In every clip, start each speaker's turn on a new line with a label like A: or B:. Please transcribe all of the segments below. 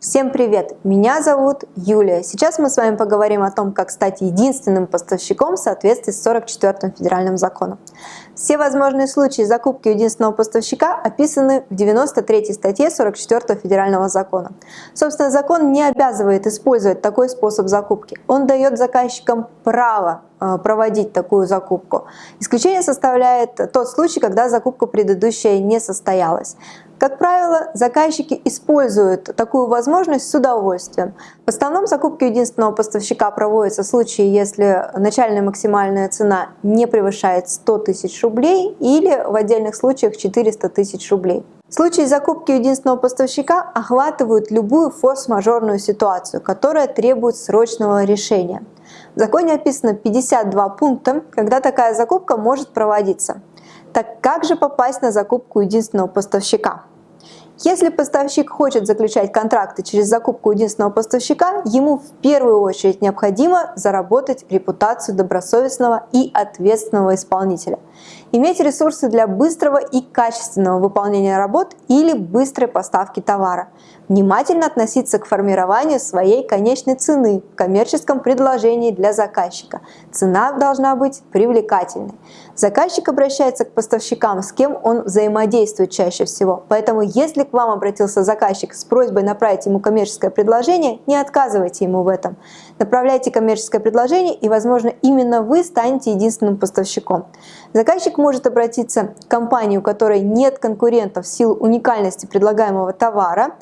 A: Всем привет! Меня зовут Юлия. Сейчас мы с вами поговорим о том, как стать единственным поставщиком в соответствии с 44 федеральным законом. Все возможные случаи закупки единственного поставщика описаны в 93 статье 44 федерального закона. Собственно, закон не обязывает использовать такой способ закупки. Он дает заказчикам право э, проводить такую закупку. Исключение составляет тот случай, когда закупка предыдущая не состоялась. Как правило, заказчики используют такую возможность с удовольствием. В основном закупки единственного поставщика проводятся в случае, если начальная максимальная цена не превышает 100 тысяч рублей или в отдельных случаях 400 тысяч рублей. Случаи закупки единственного поставщика охватывают любую форс-мажорную ситуацию, которая требует срочного решения. В законе описано 52 пункта, когда такая закупка может проводиться. Так как же попасть на закупку единственного поставщика? Если поставщик хочет заключать контракты через закупку единственного поставщика, ему в первую очередь необходимо заработать репутацию добросовестного и ответственного исполнителя. Иметь ресурсы для быстрого и качественного выполнения работ или быстрой поставки товара. Внимательно относиться к формированию своей конечной цены в коммерческом предложении для заказчика. Цена должна быть привлекательной. Заказчик обращается к поставщикам, с кем он взаимодействует чаще всего. Поэтому если к вам обратился заказчик с просьбой направить ему коммерческое предложение, не отказывайте ему в этом. Направляйте коммерческое предложение и, возможно, именно вы станете единственным поставщиком. Заказчик может обратиться к компании, у которой нет конкурентов в силу уникальности предлагаемого товара.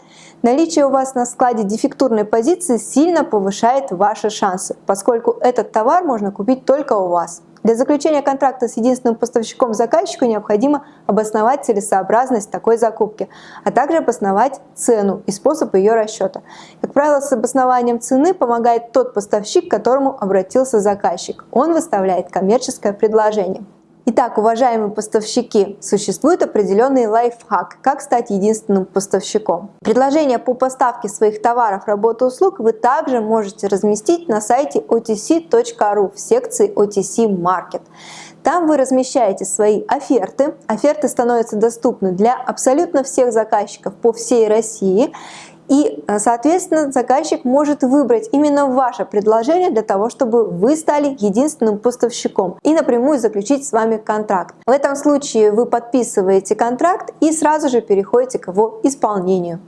A: Наличие у вас на складе дефектурной позиции сильно повышает ваши шансы, поскольку этот товар можно купить только у вас. Для заключения контракта с единственным поставщиком заказчику необходимо обосновать целесообразность такой закупки, а также обосновать цену и способ ее расчета. Как правило, с обоснованием цены помогает тот поставщик, к которому обратился заказчик. Он выставляет коммерческое предложение. Итак, уважаемые поставщики, существует определенный лайфхак, как стать единственным поставщиком. Предложения по поставке своих товаров, работ и услуг вы также можете разместить на сайте otc.ru в секции OTC Market. Там вы размещаете свои оферты. Оферты становятся доступны для абсолютно всех заказчиков по всей России. И, э, соответственно, заказчик может выбрать именно ваше предложение для того, чтобы вы стали единственным поставщиком и напрямую заключить с вами контракт. В этом случае вы подписываете контракт и сразу же переходите к его исполнению.